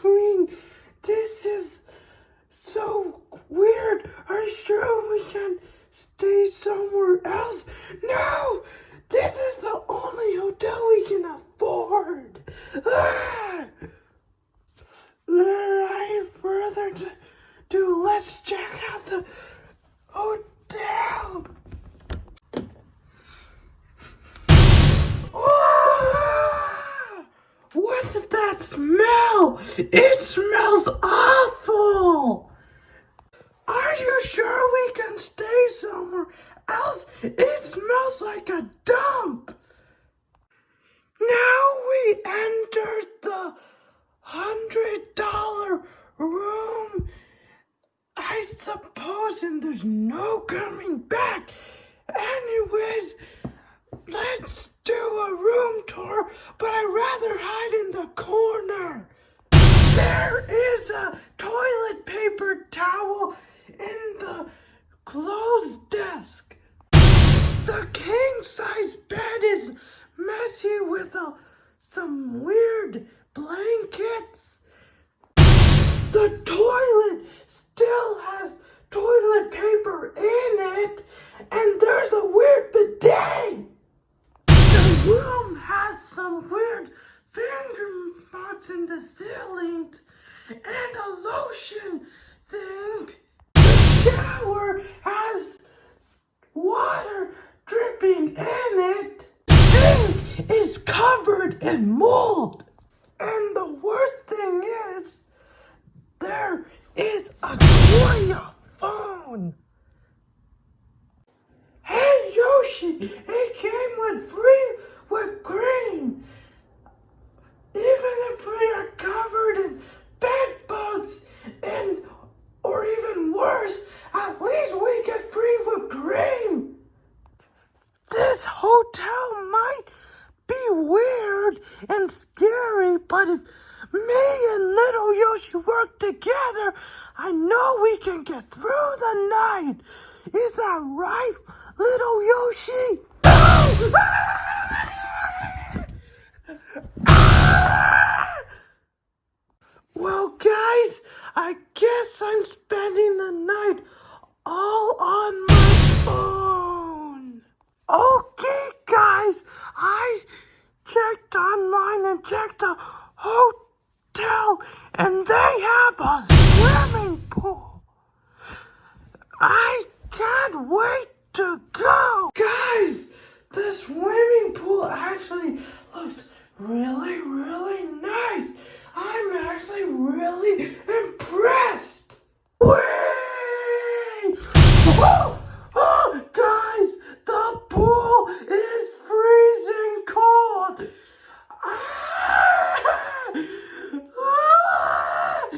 doing? This is so weird. Are you sure we can stay somewhere else? No! This is the only hotel we can afford. Ah! Right further to do, let's check out the hotel. Ah! What's that smell? It smells awful. Are you sure we can stay somewhere else? It smells like a dump. Now we entered the hundred dollar room. I suppose and there's no coming back. Anyways, let's do a room tour, but I'd rather hide in the corner. There is a toilet paper towel in the clothes desk. The king size bed is messy with uh, some weird blankets. The toilet still has toilet paper in it, and there's a weird bidet. Room has some weird finger marks in the ceiling and a lotion thing. The shower has water dripping in it. The Sink is covered in mold. And the worst thing is, there is a Korea phone. Hey Yoshi, it came with free whipped cream. Even if we are covered in bed bugs and or even worse, at least we get free whipped cream. This hotel might be weird and scary, but if me and little Yoshi work together, I know we can get through the night. Is that right, little Yoshi? Well, guys, I guess I'm spending the night all on my phone. Okay, guys, I checked online and checked the hotel, and they have a swimming pool. I can't wait to go. Guys, the swimming pool actually looks really, really nice. I'm actually really impressed. Wait! Oh, oh, guys, the pool is freezing cold. Ah! Ah!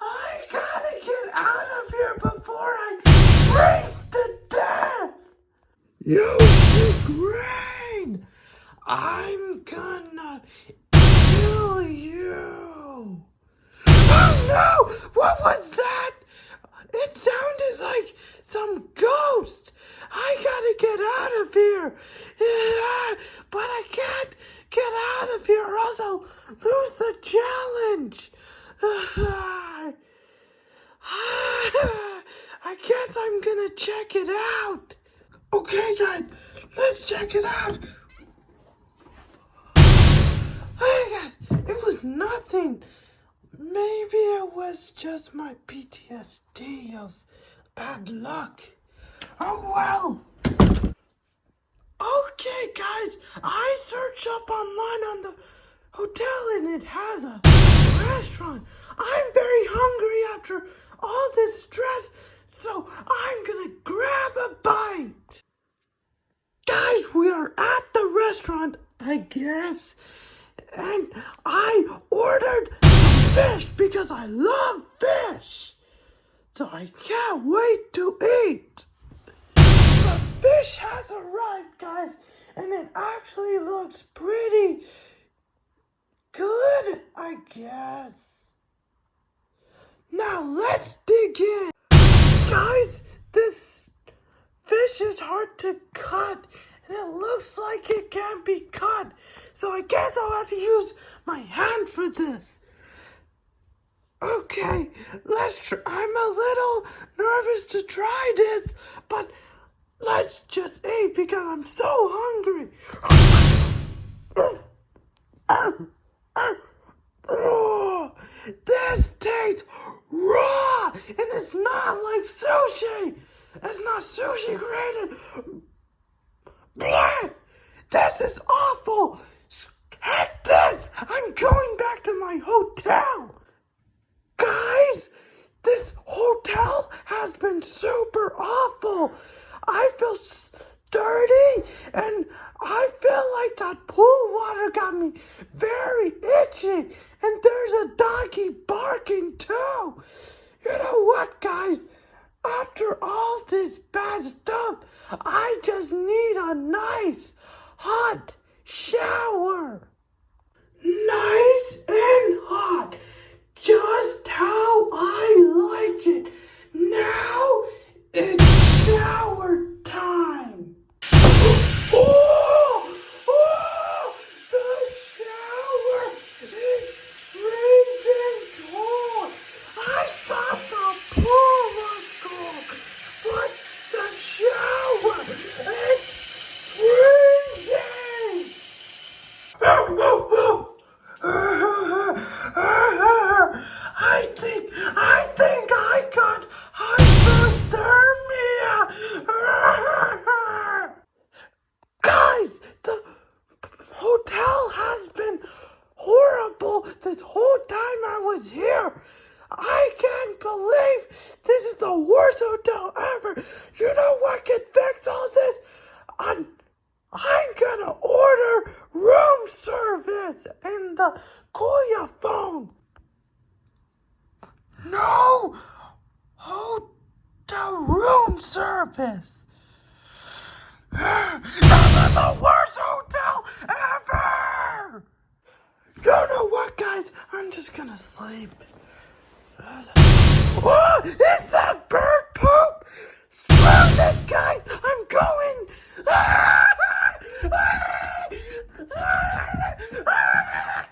I gotta get out of here before I freeze to death. Yoshi Grain, I'm gonna kill you. Oh no! What was that? It sounded like some ghost. I gotta get out of here. Yeah, but I can't get out of here or else I'll lose the challenge. I guess I'm gonna check it out. Okay, guys, let's check it out. Nothing. Maybe it was just my PTSD of bad luck. Oh well. Okay, guys, I searched up online on the hotel and it has a restaurant. I'm very hungry after all this stress, so I'm gonna grab a bite. Guys, we are at the restaurant, I guess, and I ordered fish because I love fish. So I can't wait to eat. The fish has arrived, guys, and it actually looks pretty good, I guess. Now let's dig in. Guys, this fish is hard to cut, it looks like it can't be cut. So I guess I'll have to use my hand for this. Okay, let's try. I'm a little nervous to try this, but let's just eat because I'm so hungry. This tastes raw, and it's not like sushi. It's not sushi graded. This is awful. Heck this! I'm going back to my hotel. Guys, this hotel has been super awful. I feel dirty and I feel like that pool water got me very itchy. And there's a doggy barking too. You know what, guys? After all this bad stuff, I just need a nice hot shower. Nice and hot. Just how I like it. down. Call your phone. No! Hotel room service. I'm in the worst hotel ever! You know what, guys? I'm just gonna sleep. Oh, it's that bird poop! Screw this, guys! I'm going! Ah! Ah! Ah! ah! ah!